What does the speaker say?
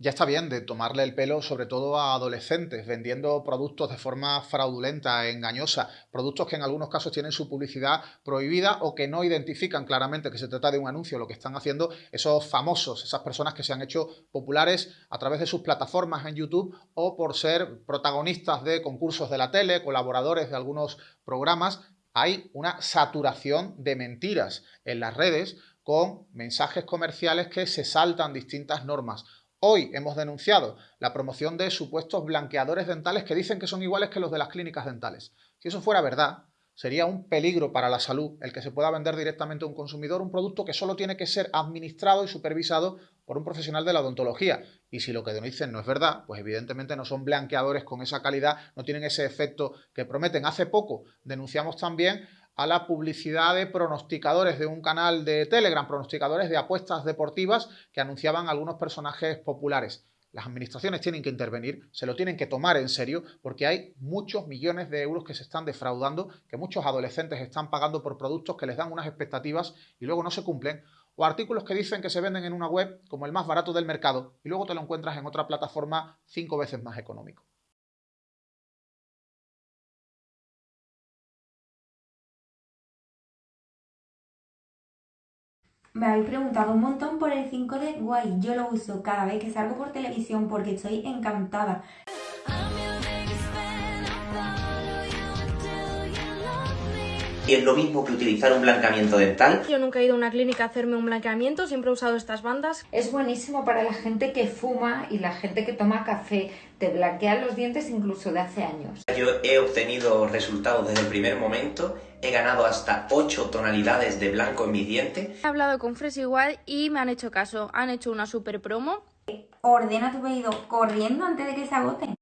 ya está bien de tomarle el pelo sobre todo a adolescentes vendiendo productos de forma fraudulenta, engañosa, productos que en algunos casos tienen su publicidad prohibida o que no identifican claramente que se trata de un anuncio, lo que están haciendo esos famosos, esas personas que se han hecho populares a través de sus plataformas en YouTube o por ser protagonistas de concursos de la tele, colaboradores de algunos programas. Hay una saturación de mentiras en las redes con mensajes comerciales que se saltan distintas normas Hoy hemos denunciado la promoción de supuestos blanqueadores dentales que dicen que son iguales que los de las clínicas dentales. Si eso fuera verdad, sería un peligro para la salud el que se pueda vender directamente a un consumidor un producto que solo tiene que ser administrado y supervisado por un profesional de la odontología. Y si lo que dicen no es verdad, pues evidentemente no son blanqueadores con esa calidad, no tienen ese efecto que prometen. Hace poco denunciamos también a la publicidad de pronosticadores de un canal de Telegram, pronosticadores de apuestas deportivas que anunciaban algunos personajes populares. Las administraciones tienen que intervenir, se lo tienen que tomar en serio, porque hay muchos millones de euros que se están defraudando, que muchos adolescentes están pagando por productos que les dan unas expectativas y luego no se cumplen, o artículos que dicen que se venden en una web como el más barato del mercado y luego te lo encuentras en otra plataforma cinco veces más económico. Me habéis preguntado un montón por el 5D Guay. Yo lo uso cada vez que salgo por televisión porque estoy encantada. ¿Y es lo mismo que utilizar un blanqueamiento dental? Yo nunca he ido a una clínica a hacerme un blanqueamiento, siempre he usado estas bandas. Es buenísimo para la gente que fuma y la gente que toma café. Te blanquean los dientes incluso de hace años. Yo he obtenido resultados desde el primer momento. He ganado hasta 8 tonalidades de blanco en mis dientes. He hablado con Fresh igual y me han hecho caso. Han hecho una super promo. Ordena tu pedido corriendo antes de que se agoten.